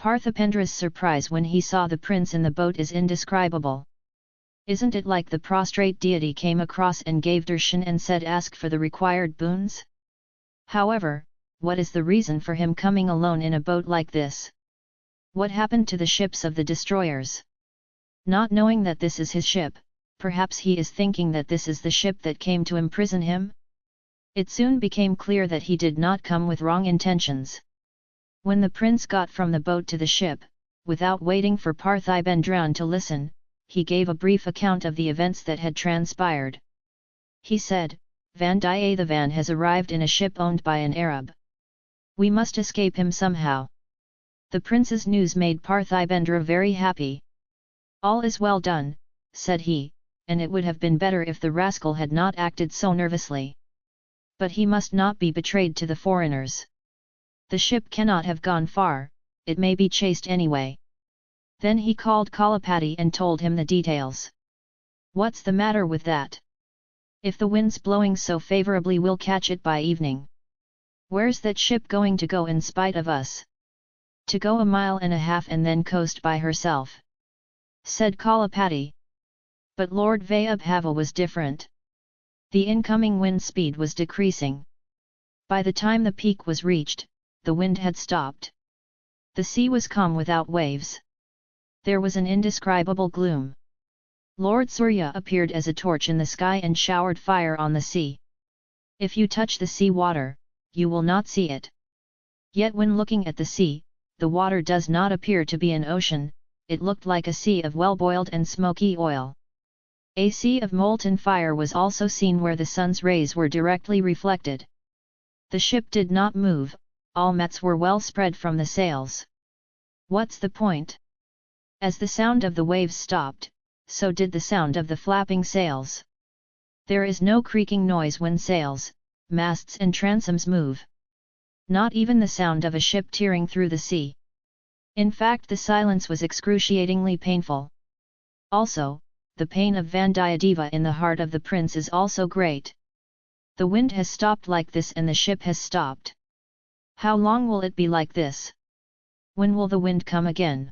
Parthipendra's surprise when he saw the prince in the boat is indescribable. Isn't it like the prostrate deity came across and gave darshan and said ask for the required boons? However, what is the reason for him coming alone in a boat like this? What happened to the ships of the destroyers? Not knowing that this is his ship, perhaps he is thinking that this is the ship that came to imprison him? It soon became clear that he did not come with wrong intentions. When the prince got from the boat to the ship, without waiting for Parthibendran to listen, he gave a brief account of the events that had transpired. He said, Vandiyathevan has arrived in a ship owned by an Arab. We must escape him somehow. The prince's news made Parthibendra very happy. All is well done, said he, and it would have been better if the rascal had not acted so nervously. But he must not be betrayed to the foreigners. The ship cannot have gone far, it may be chased anyway. Then he called Kalapati and told him the details. What's the matter with that? If the wind's blowing so favourably we'll catch it by evening. Where's that ship going to go in spite of us? To go a mile and a half and then coast by herself. Said Kalapati. But Lord Vayabhava was different. The incoming wind speed was decreasing. By the time the peak was reached, the wind had stopped. The sea was calm without waves there was an indescribable gloom. Lord Surya appeared as a torch in the sky and showered fire on the sea. If you touch the sea water, you will not see it. Yet when looking at the sea, the water does not appear to be an ocean, it looked like a sea of well-boiled and smoky oil. A sea of molten fire was also seen where the sun's rays were directly reflected. The ship did not move, all mats were well spread from the sails. What's the point? As the sound of the waves stopped, so did the sound of the flapping sails. There is no creaking noise when sails, masts and transoms move. Not even the sound of a ship tearing through the sea. In fact the silence was excruciatingly painful. Also, the pain of Vandiyadeva in the heart of the prince is also great. The wind has stopped like this and the ship has stopped. How long will it be like this? When will the wind come again?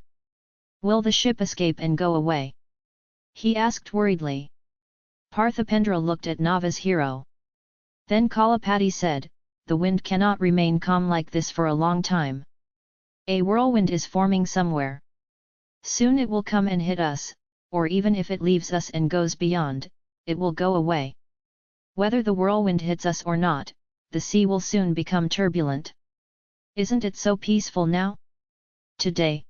Will the ship escape and go away? He asked worriedly. Parthipendra looked at Nava's hero. Then Kalapati said, the wind cannot remain calm like this for a long time. A whirlwind is forming somewhere. Soon it will come and hit us, or even if it leaves us and goes beyond, it will go away. Whether the whirlwind hits us or not, the sea will soon become turbulent. Isn't it so peaceful now? Today,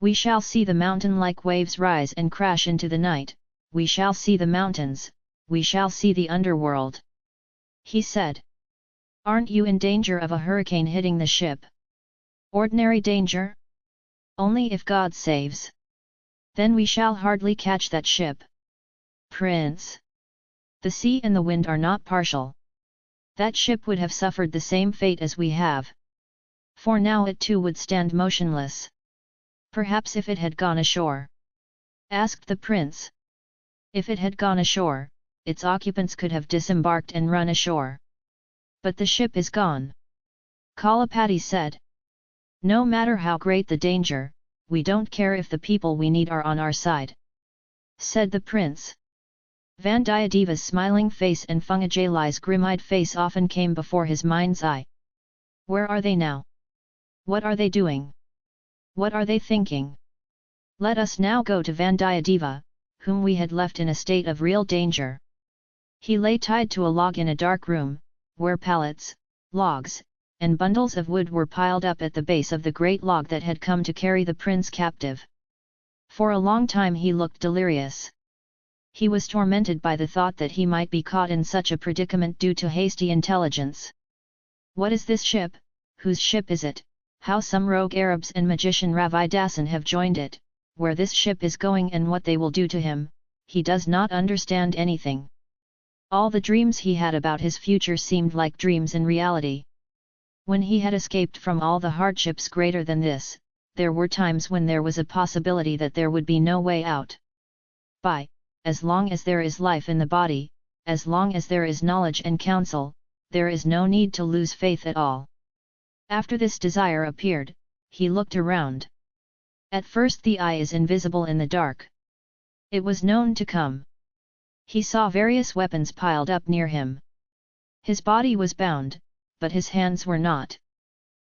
we shall see the mountain-like waves rise and crash into the night, we shall see the mountains, we shall see the underworld. He said. Aren't you in danger of a hurricane hitting the ship? Ordinary danger? Only if God saves. Then we shall hardly catch that ship. Prince! The sea and the wind are not partial. That ship would have suffered the same fate as we have. For now it too would stand motionless. Perhaps if it had gone ashore? asked the prince. If it had gone ashore, its occupants could have disembarked and run ashore. But the ship is gone. Kalapati said. No matter how great the danger, we don't care if the people we need are on our side. Said the prince. Vandiyadeva's smiling face and Fungajali's grim-eyed face often came before his mind's eye. Where are they now? What are they doing? What are they thinking? Let us now go to Vandiyadeva, whom we had left in a state of real danger. He lay tied to a log in a dark room, where pallets, logs, and bundles of wood were piled up at the base of the great log that had come to carry the prince captive. For a long time he looked delirious. He was tormented by the thought that he might be caught in such a predicament due to hasty intelligence. What is this ship? Whose ship is it? How some rogue Arabs and magician Ravidasan have joined it, where this ship is going and what they will do to him, he does not understand anything. All the dreams he had about his future seemed like dreams in reality. When he had escaped from all the hardships greater than this, there were times when there was a possibility that there would be no way out. By, as long as there is life in the body, as long as there is knowledge and counsel, there is no need to lose faith at all. After this desire appeared, he looked around. At first the eye is invisible in the dark. It was known to come. He saw various weapons piled up near him. His body was bound, but his hands were not.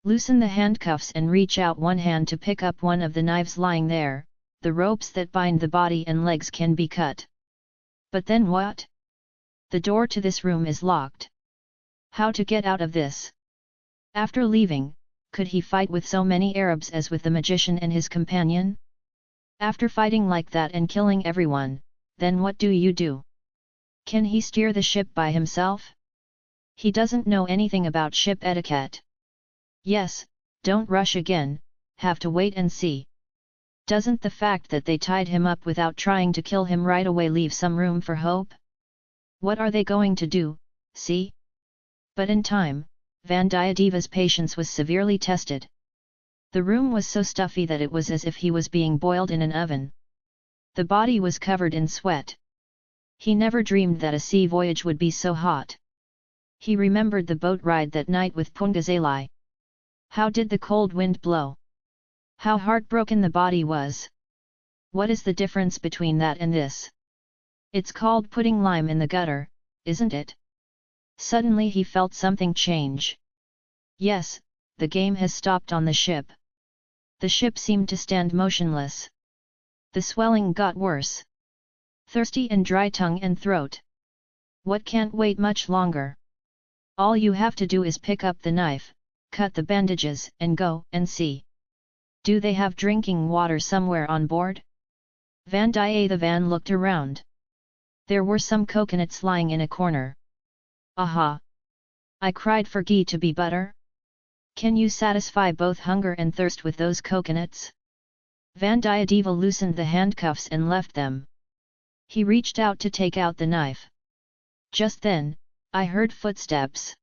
Loosen the handcuffs and reach out one hand to pick up one of the knives lying there, the ropes that bind the body and legs can be cut. But then what? The door to this room is locked. How to get out of this? After leaving, could he fight with so many Arabs as with the magician and his companion? After fighting like that and killing everyone, then what do you do? Can he steer the ship by himself? He doesn't know anything about ship etiquette. Yes, don't rush again, have to wait and see. Doesn't the fact that they tied him up without trying to kill him right away leave some room for hope? What are they going to do, see? But in time, Vandiyadeva's patience was severely tested. The room was so stuffy that it was as if he was being boiled in an oven. The body was covered in sweat. He never dreamed that a sea voyage would be so hot. He remembered the boat ride that night with Pungazalai. How did the cold wind blow? How heartbroken the body was. What is the difference between that and this? It's called putting lime in the gutter, isn't it? Suddenly he felt something change. Yes, the game has stopped on the ship. The ship seemed to stand motionless. The swelling got worse. Thirsty and dry tongue and throat. What can't wait much longer? All you have to do is pick up the knife, cut the bandages and go and see. Do they have drinking water somewhere on board? Vandiyathevan looked around. There were some coconuts lying in a corner. Aha! I cried for ghee to be butter? Can you satisfy both hunger and thirst with those coconuts? Vandiyadeva loosened the handcuffs and left them. He reached out to take out the knife. Just then, I heard footsteps.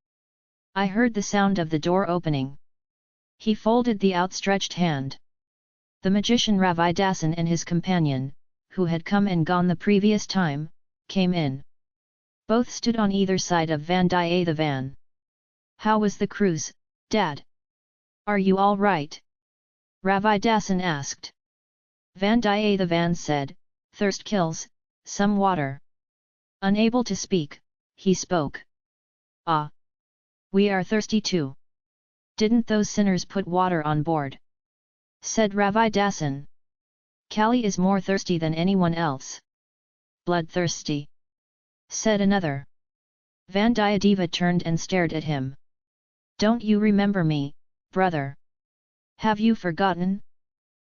I heard the sound of the door opening. He folded the outstretched hand. The magician Ravidasan and his companion, who had come and gone the previous time, came in. Both stood on either side of Vandiyathevan. How was the cruise, Dad? Are you all right? Ravidasan asked. Vandiyathevan said, Thirst kills, some water. Unable to speak, he spoke. Ah! We are thirsty too. Didn't those sinners put water on board? Said Ravi Dasan. Kali is more thirsty than anyone else. Bloodthirsty. Said another. Vandiyadeva turned and stared at him. Don't you remember me, brother? Have you forgotten?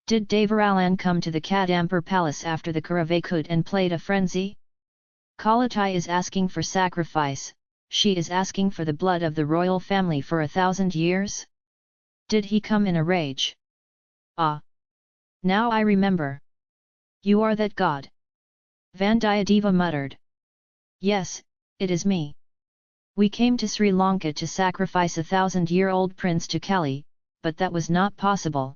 Did Devaralan come to the Kadambur palace after the Kuravakut and played a frenzy? Kalatai is asking for sacrifice, she is asking for the blood of the royal family for a thousand years? Did he come in a rage? Ah! Now I remember. You are that god. Vandiyadeva muttered. Yes, it is me. We came to Sri Lanka to sacrifice a thousand-year-old prince to Kali, but that was not possible.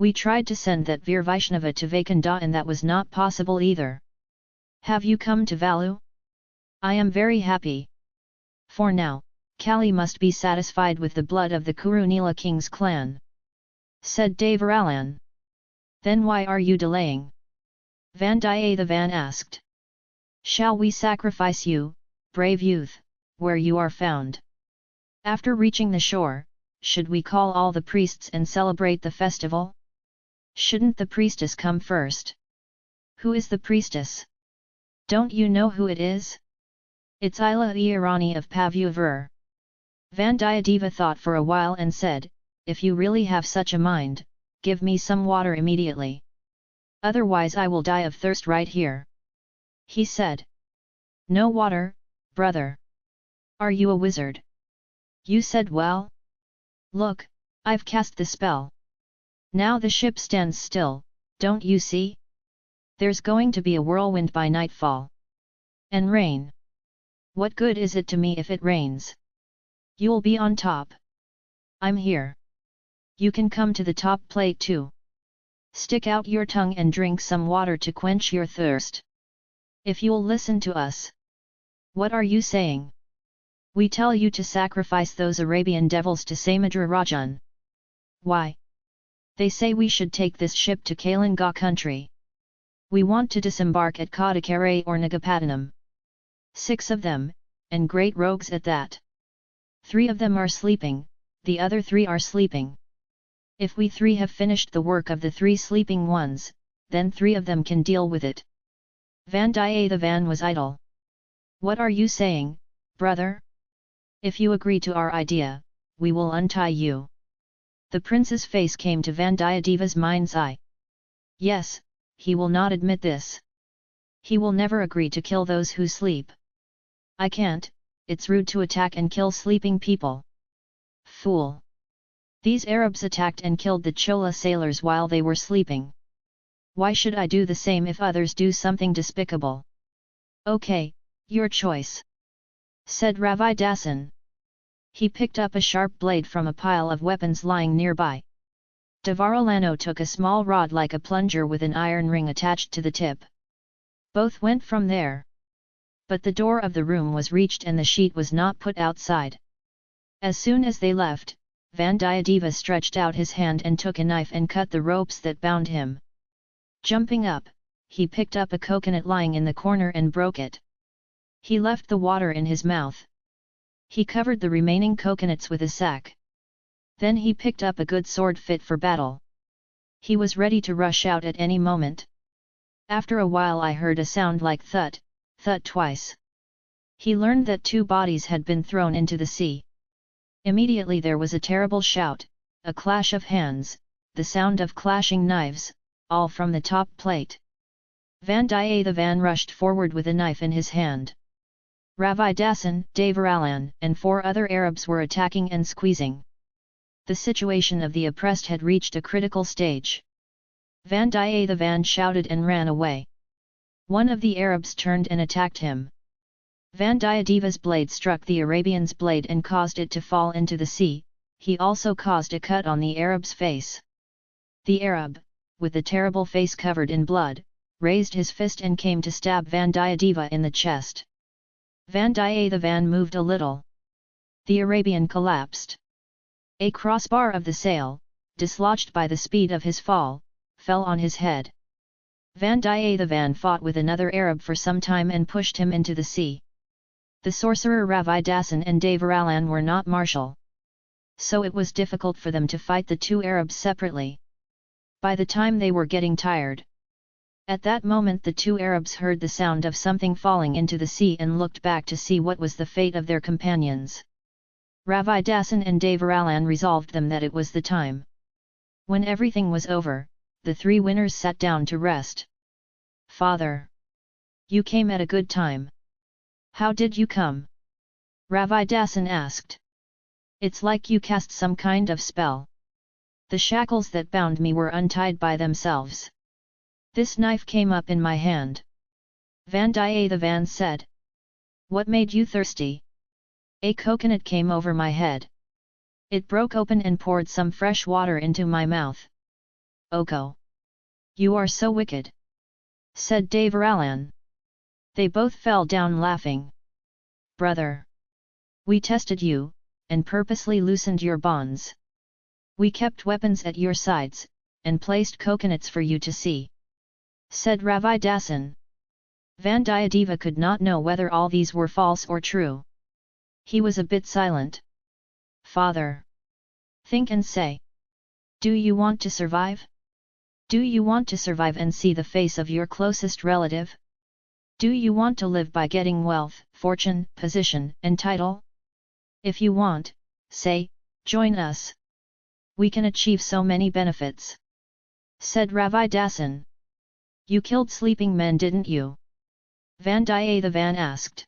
We tried to send that Veer Vaishnava to Vaikunda and that was not possible either. Have you come to Valu? I am very happy. For now, Kali must be satisfied with the blood of the Kurunila king's clan. Said Devaralan. Then why are you delaying? Vandiyathevan asked. Shall we sacrifice you, brave youth, where you are found? After reaching the shore, should we call all the priests and celebrate the festival? Shouldn't the priestess come first? Who is the priestess? Don't you know who it is? It's Ila Irani of Pavuvur. Vandiyadeva thought for a while and said, If you really have such a mind, give me some water immediately. Otherwise I will die of thirst right here. He said. No water, brother. Are you a wizard? You said well? Look, I've cast the spell. Now the ship stands still, don't you see? There's going to be a whirlwind by nightfall. And rain. What good is it to me if it rains? You'll be on top. I'm here. You can come to the top plate too. Stick out your tongue and drink some water to quench your thirst. If you'll listen to us. What are you saying? We tell you to sacrifice those Arabian devils to Samudra Rajan. Why? They say we should take this ship to Kalinga country. We want to disembark at Kadakare or Nagapattinam. Six of them, and great rogues at that. Three of them are sleeping, the other three are sleeping. If we three have finished the work of the three sleeping ones, then three of them can deal with it. Vandiyathevan was idle. What are you saying, brother? If you agree to our idea, we will untie you. The prince's face came to Vandiyadeva's mind's eye. Yes, he will not admit this. He will never agree to kill those who sleep. I can't, it's rude to attack and kill sleeping people. Fool! These Arabs attacked and killed the Chola sailors while they were sleeping. Why should I do the same if others do something despicable? Okay, your choice. Said Ravi Dasan. He picked up a sharp blade from a pile of weapons lying nearby. Devaralano took a small rod like a plunger with an iron ring attached to the tip. Both went from there. But the door of the room was reached and the sheet was not put outside. As soon as they left, Vandiyadeva stretched out his hand and took a knife and cut the ropes that bound him. Jumping up, he picked up a coconut lying in the corner and broke it. He left the water in his mouth. He covered the remaining coconuts with a sack. Then he picked up a good sword fit for battle. He was ready to rush out at any moment. After a while I heard a sound like thud, thud twice. He learned that two bodies had been thrown into the sea. Immediately there was a terrible shout, a clash of hands, the sound of clashing knives, all from the top plate. Vandiyathevan rushed forward with a knife in his hand. Ravi Dasan, Devaralan and four other Arabs were attacking and squeezing. The situation of the oppressed had reached a critical stage. Vandiyathevan shouted and ran away. One of the Arabs turned and attacked him. Vandiyadeva's blade struck the Arabian's blade and caused it to fall into the sea, he also caused a cut on the Arab's face. The Arab, with the terrible face covered in blood, raised his fist and came to stab Vandiyadeva in the chest. Vandiyathevan moved a little. The Arabian collapsed. A crossbar of the sail, dislodged by the speed of his fall, fell on his head. Vandiyathevan fought with another Arab for some time and pushed him into the sea. The sorcerer Ravidasan and Devaralan were not martial. So it was difficult for them to fight the two Arabs separately. By the time they were getting tired, at that moment the two Arabs heard the sound of something falling into the sea and looked back to see what was the fate of their companions. Ravi Dasan and Devaralan resolved them that it was the time. When everything was over, the three winners sat down to rest. Father! You came at a good time. How did you come? Ravi Dasan asked. It's like you cast some kind of spell. The shackles that bound me were untied by themselves. This knife came up in my hand. Vandiyathevan said. What made you thirsty? A coconut came over my head. It broke open and poured some fresh water into my mouth. Oko! You are so wicked! said Devaralan. They both fell down laughing. Brother! We tested you, and purposely loosened your bonds. We kept weapons at your sides, and placed coconuts for you to see said Ravi Dasan. Vandiyadeva could not know whether all these were false or true. He was a bit silent. Father! Think and say. Do you want to survive? Do you want to survive and see the face of your closest relative? Do you want to live by getting wealth, fortune, position, and title? If you want, say, join us. We can achieve so many benefits. Said Dasan. You killed sleeping men didn't you? Vandiyathevan asked.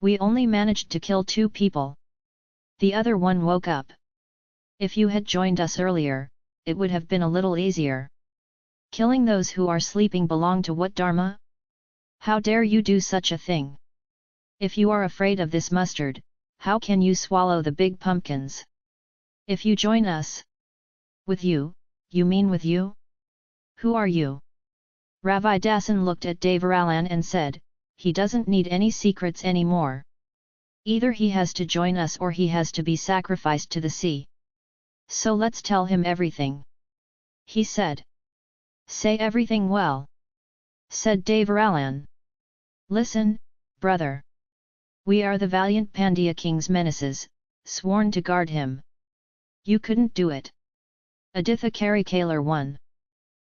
We only managed to kill two people. The other one woke up. If you had joined us earlier, it would have been a little easier. Killing those who are sleeping belong to what dharma? How dare you do such a thing? If you are afraid of this mustard, how can you swallow the big pumpkins? If you join us. With you, you mean with you? Who are you? Ravi Dasan looked at Devaralan and said, he doesn't need any secrets anymore. Either he has to join us or he has to be sacrificed to the sea. So let's tell him everything. He said. Say everything well. Said Devaralan. Listen, brother. We are the valiant Pandya king's menaces, sworn to guard him. You couldn't do it. Aditha Karikalar won.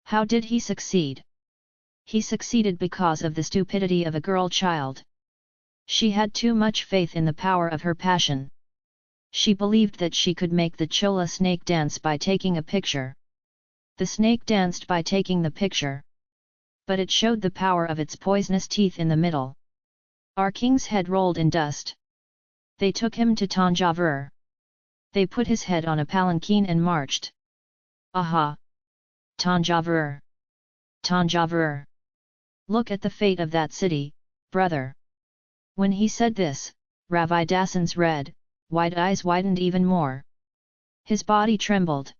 How did he succeed? He succeeded because of the stupidity of a girl child. She had too much faith in the power of her passion. She believed that she could make the Chola snake dance by taking a picture. The snake danced by taking the picture. But it showed the power of its poisonous teeth in the middle. Our king's head rolled in dust. They took him to Tanjavur. They put his head on a palanquin and marched. Aha! Tanjavur! Tanjavur! Look at the fate of that city, brother! When he said this, Ravidasan's red, white eyes widened even more. His body trembled.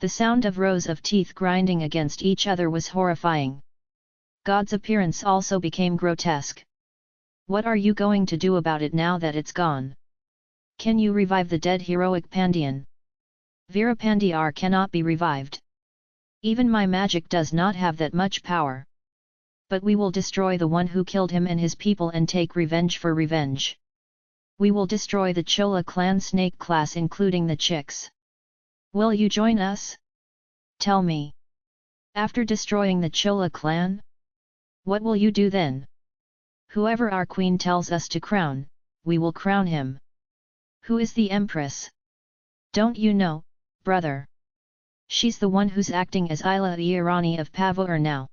The sound of rows of teeth grinding against each other was horrifying. God's appearance also became grotesque. What are you going to do about it now that it's gone? Can you revive the dead heroic Pandian? Veerapandiar cannot be revived. Even my magic does not have that much power. But we will destroy the one who killed him and his people and take revenge for revenge. We will destroy the Chola clan snake class including the chicks. Will you join us? Tell me. After destroying the Chola clan? What will you do then? Whoever our queen tells us to crown, we will crown him. Who is the empress? Don't you know, brother? She's the one who's acting as Ila Irani of Pavur now.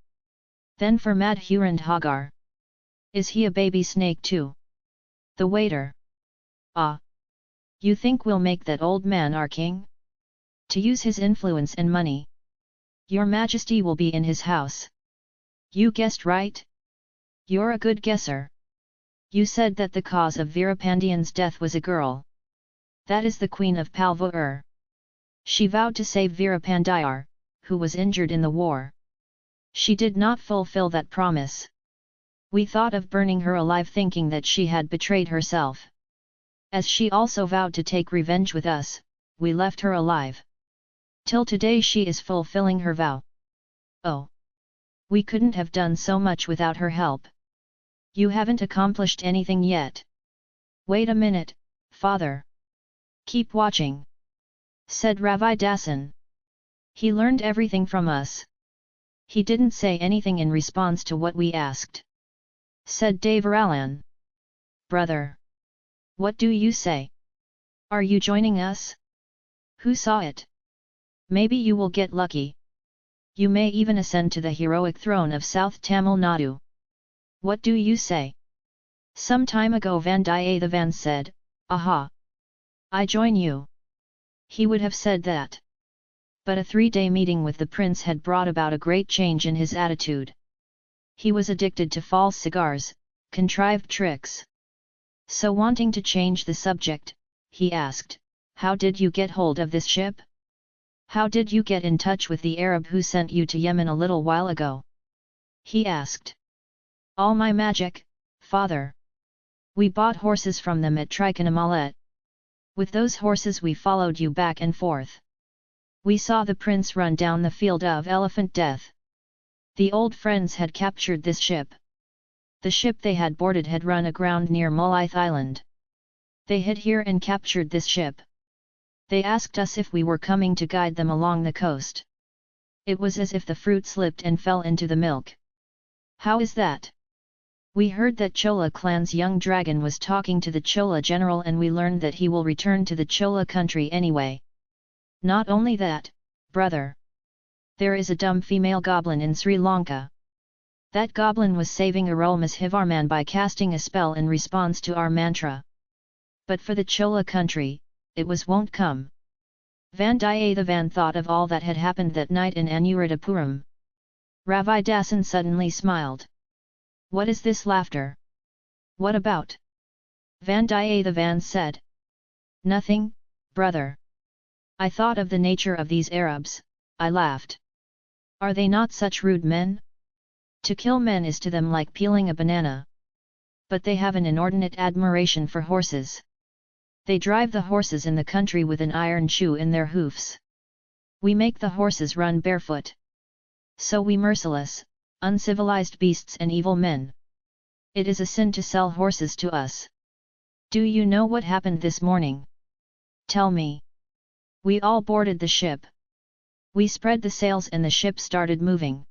Then for Madhurand Hagar. Is he a baby snake too? The waiter. Ah! You think we'll make that old man our king? To use his influence and money. Your majesty will be in his house. You guessed right? You're a good guesser. You said that the cause of Veerapandian's death was a girl. That is the queen of Palvur. She vowed to save Veerapandiar, who was injured in the war. She did not fulfill that promise. We thought of burning her alive thinking that she had betrayed herself. As she also vowed to take revenge with us, we left her alive. Till today she is fulfilling her vow. Oh! We couldn't have done so much without her help. You haven't accomplished anything yet. Wait a minute, father. Keep watching. Said Ravi Dasan. He learned everything from us. He didn't say anything in response to what we asked. Said Devaralan. Brother. What do you say? Are you joining us? Who saw it? Maybe you will get lucky. You may even ascend to the heroic throne of South Tamil Nadu. What do you say? Some time ago Vandiyathevan said, Aha! I join you. He would have said that. But a three-day meeting with the prince had brought about a great change in his attitude. He was addicted to false cigars, contrived tricks. So wanting to change the subject, he asked, How did you get hold of this ship? How did you get in touch with the Arab who sent you to Yemen a little while ago? He asked. All my magic, father. We bought horses from them at Trichonamalet, with those horses we followed you back and forth. We saw the prince run down the field of elephant death. The old friends had captured this ship. The ship they had boarded had run aground near Molith Island. They hid here and captured this ship. They asked us if we were coming to guide them along the coast. It was as if the fruit slipped and fell into the milk. How is that? We heard that Chola clan's young dragon was talking to the Chola general and we learned that he will return to the Chola country anyway. Not only that, brother. There is a dumb female goblin in Sri Lanka. That goblin was saving Arulmozhivarman by casting a spell in response to our mantra. But for the Chola country, it was won't come. Vandiyathevan thought of all that had happened that night in Anuradhapuram. Ravidasan suddenly smiled. What is this laughter? What about? Vandiyathevan said. Nothing, brother. I thought of the nature of these Arabs, I laughed. Are they not such rude men? To kill men is to them like peeling a banana. But they have an inordinate admiration for horses. They drive the horses in the country with an iron shoe in their hoofs. We make the horses run barefoot. So we merciless, uncivilized beasts and evil men. It is a sin to sell horses to us. Do you know what happened this morning? Tell me. We all boarded the ship. We spread the sails and the ship started moving.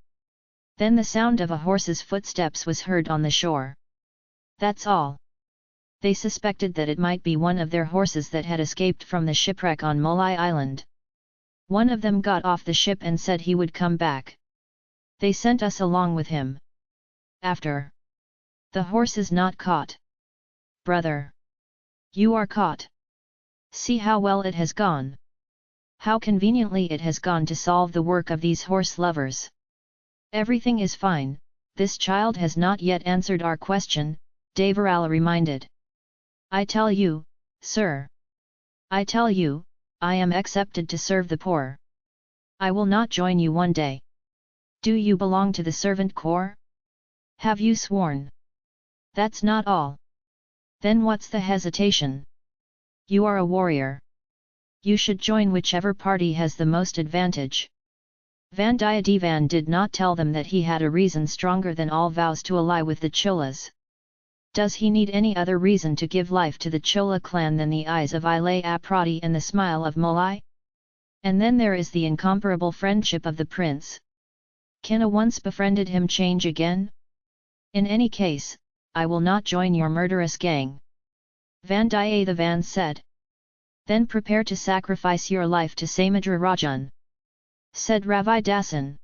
Then the sound of a horse's footsteps was heard on the shore. That's all. They suspected that it might be one of their horses that had escaped from the shipwreck on Molai Island. One of them got off the ship and said he would come back. They sent us along with him. After. The horse is not caught. Brother. You are caught. See how well it has gone. How conveniently it has gone to solve the work of these horse lovers. Everything is fine, this child has not yet answered our question, Devarala reminded. I tell you, sir. I tell you, I am accepted to serve the poor. I will not join you one day. Do you belong to the servant corps? Have you sworn? That's not all. Then what's the hesitation? You are a warrior. You should join whichever party has the most advantage. Vandiyadevan did not tell them that he had a reason stronger than all vows to ally with the Cholas. Does he need any other reason to give life to the Chola clan than the eyes of Ilay Aprati and the smile of Molai? And then there is the incomparable friendship of the prince. Can a once befriended him change again? In any case, I will not join your murderous gang. Vandiyathevan said. Then prepare to sacrifice your life to Samudra Rajan. Said Ravi Dasan.